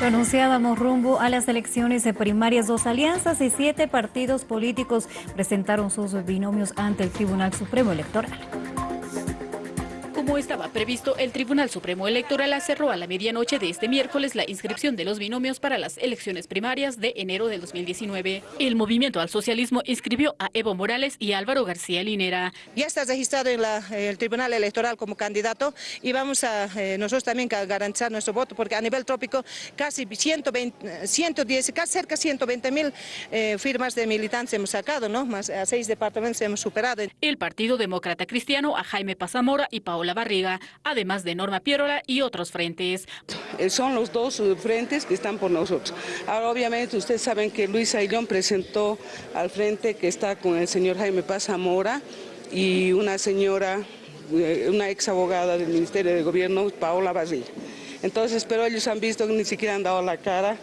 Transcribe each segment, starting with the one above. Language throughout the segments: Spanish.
Lo anunciábamos rumbo a las elecciones primarias. Dos alianzas y siete partidos políticos presentaron sus binomios ante el Tribunal Supremo Electoral. Como estaba previsto, el Tribunal Supremo Electoral cerró a la medianoche de este miércoles la inscripción de los binomios para las elecciones primarias de enero del 2019. El Movimiento al Socialismo inscribió a Evo Morales y Álvaro García Linera. Ya está registrado en el Tribunal Electoral como candidato y vamos a eh, nosotros también a garantizar nuestro voto porque a nivel trópico casi 120, 110, casi cerca de 120 mil eh, firmas de militantes hemos sacado, ¿no? Más a seis departamentos hemos superado. El Partido Demócrata Cristiano a Jaime Pazamora y Paola Barriga, además de Norma Pierola y otros frentes. Eh, son los dos eh, frentes que están por nosotros. Ahora, obviamente, ustedes saben que Luis Aillón presentó al frente que está con el señor Jaime Paz Zamora y una señora, eh, una ex abogada del Ministerio de Gobierno, Paola Barriga. Entonces, pero ellos han visto que ni siquiera han dado la cara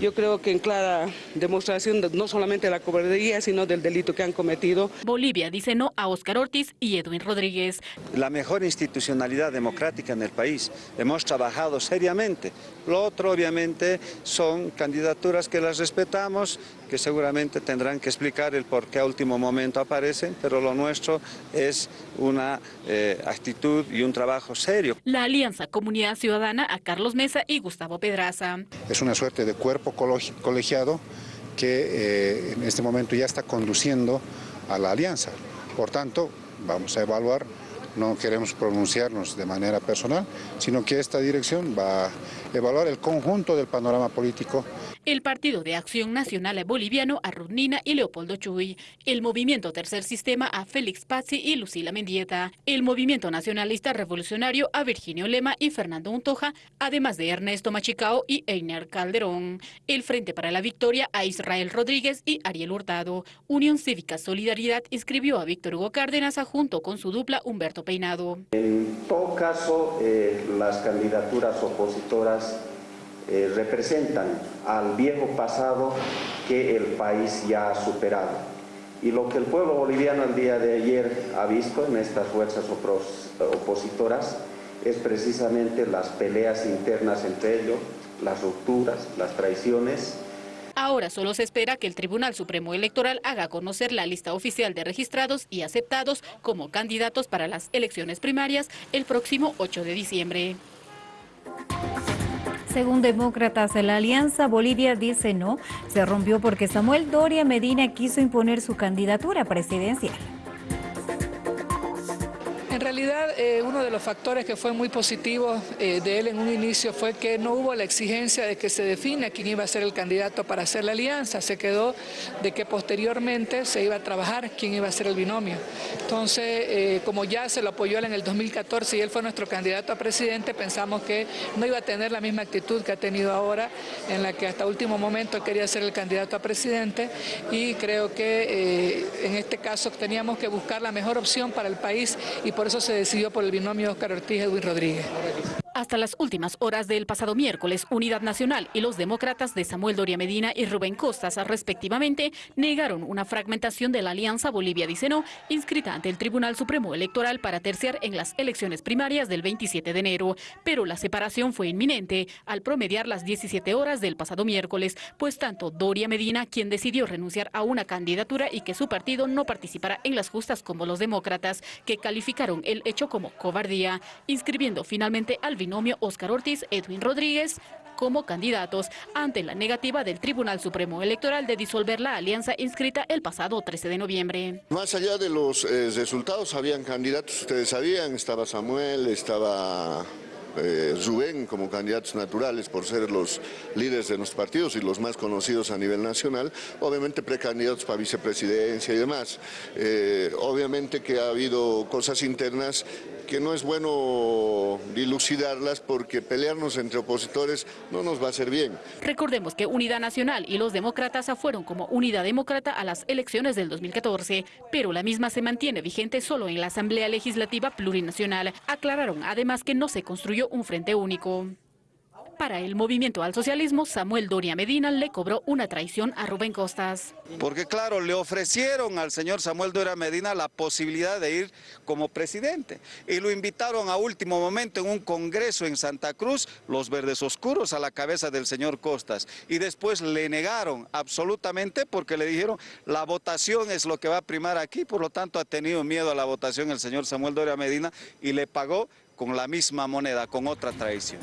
yo creo que en clara demostración no solamente de la cobardía, sino del delito que han cometido. Bolivia dice no a Oscar Ortiz y Edwin Rodríguez. La mejor institucionalidad democrática en el país. Hemos trabajado seriamente. Lo otro, obviamente, son candidaturas que las respetamos, que seguramente tendrán que explicar el por qué a último momento aparecen, pero lo nuestro es una eh, actitud y un trabajo serio. La Alianza Comunidad Ciudadana a Carlos Mesa y Gustavo Pedraza. Es una suerte de cuerpo colegiado que eh, en este momento ya está conduciendo a la alianza. Por tanto, vamos a evaluar, no queremos pronunciarnos de manera personal, sino que esta dirección va a evaluar el conjunto del panorama político el Partido de Acción Nacional Boliviano a Rudnina y Leopoldo Chuy, el Movimiento Tercer Sistema a Félix Pazzi y Lucila Mendieta, el Movimiento Nacionalista Revolucionario a Virginio Lema y Fernando Untoja, además de Ernesto Machicao y Einer Calderón, el Frente para la Victoria a Israel Rodríguez y Ariel Hurtado, Unión Cívica Solidaridad inscribió a Víctor Hugo Cárdenas junto con su dupla Humberto Peinado. En todo caso, eh, las candidaturas opositoras eh, representan al viejo pasado que el país ya ha superado. Y lo que el pueblo boliviano el día de ayer ha visto en estas fuerzas opositoras es precisamente las peleas internas entre ellos, las rupturas, las traiciones. Ahora solo se espera que el Tribunal Supremo Electoral haga conocer la lista oficial de registrados y aceptados como candidatos para las elecciones primarias el próximo 8 de diciembre. Según demócratas, la alianza Bolivia dice no, se rompió porque Samuel Doria Medina quiso imponer su candidatura presidencial. En realidad, eh, uno de los factores que fue muy positivo eh, de él en un inicio fue que no hubo la exigencia de que se defina quién iba a ser el candidato para hacer la alianza. Se quedó de que posteriormente se iba a trabajar quién iba a ser el binomio. Entonces, eh, como ya se lo apoyó él en el 2014 y él fue nuestro candidato a presidente, pensamos que no iba a tener la misma actitud que ha tenido ahora, en la que hasta último momento quería ser el candidato a presidente y creo que en este caso teníamos que buscar la mejor opción para el país y por eso se decidió por el binomio Oscar Ortiz-Edwin Rodríguez. Hasta las últimas horas del pasado miércoles, Unidad Nacional y los demócratas de Samuel Doria Medina y Rubén Costas, respectivamente, negaron una fragmentación de la Alianza Bolivia dice no, inscrita ante el Tribunal Supremo Electoral para terciar en las elecciones primarias del 27 de enero. Pero la separación fue inminente al promediar las 17 horas del pasado miércoles, pues tanto Doria Medina, quien decidió renunciar a una candidatura y que su partido no participara en las justas como los demócratas, que calificaron el hecho como cobardía, inscribiendo finalmente al binomio Oscar Ortiz, Edwin Rodríguez, como candidatos ante la negativa del Tribunal Supremo Electoral de disolver la alianza inscrita el pasado 13 de noviembre. Más allá de los eh, resultados, habían candidatos, ustedes sabían, estaba Samuel, estaba eh, Rubén como candidatos naturales por ser los líderes de nuestros partidos y los más conocidos a nivel nacional, obviamente precandidatos para vicepresidencia y demás. Eh, obviamente que ha habido cosas internas que no es bueno dilucidarlas porque pelearnos entre opositores no nos va a hacer bien. Recordemos que Unidad Nacional y los demócratas fueron como Unidad Demócrata a las elecciones del 2014, pero la misma se mantiene vigente solo en la Asamblea Legislativa Plurinacional. Aclararon además que no se construyó un frente único. Para el movimiento al socialismo, Samuel Doria Medina le cobró una traición a Rubén Costas. Porque claro, le ofrecieron al señor Samuel Doria Medina la posibilidad de ir como presidente y lo invitaron a último momento en un congreso en Santa Cruz, los verdes oscuros a la cabeza del señor Costas y después le negaron absolutamente porque le dijeron la votación es lo que va a primar aquí, por lo tanto ha tenido miedo a la votación el señor Samuel Doria Medina y le pagó con la misma moneda, con otra traición.